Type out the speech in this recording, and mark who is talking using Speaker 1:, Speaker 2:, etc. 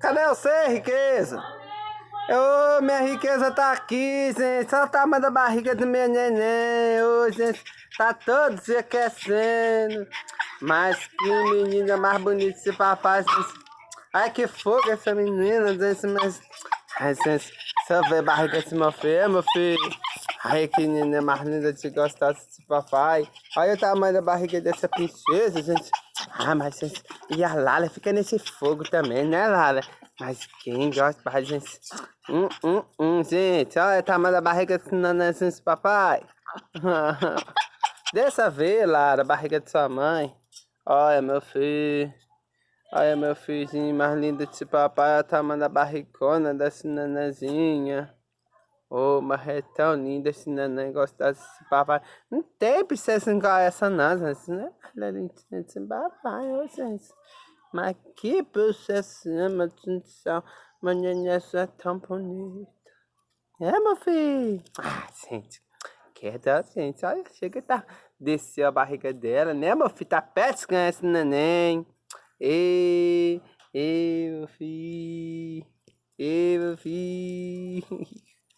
Speaker 1: Cadê você, riqueza? Ô, minha riqueza tá aqui, gente. Olha o tamanho da barriga do meu neném. Ô, gente, tá todo se aquecendo. Mas que menina mais bonita esse papai. Ai, que fogo essa menina, gente. Mas... Ai, gente, eu ver a barriga desse meu filho, meu filho. Ai, que menina mais linda de gostar desse papai. Olha o tamanho da barriga dessa princesa, gente. Ah, mas. E a Lala fica nesse fogo também, né, Lala? Mas quem gosta de gente... Hum, hum, hum, gente. Olha o tamanho da barriga nenenzinho, papai. Dessa vez, Lara, a barriga de sua mãe. Olha, meu filho. Olha, meu filhinho mais lindo desse papai. Olha o tamanho da barrigona dessa nenenzinha. Oh, mas é tão lindo esse gostar desse papai. Não tem princesa igual essa não, gente. Né? Esse papai, ô, gente. Mas que princesa, meu Deus do céu. Meu neném é tão bonito. É, meu filho? Ah, gente. Queda, gente. Olha, chega tá. Desceu a barriga dela, né, meu filho? Tá ganhar esse neném. E, e, meu filho. E, meu filho.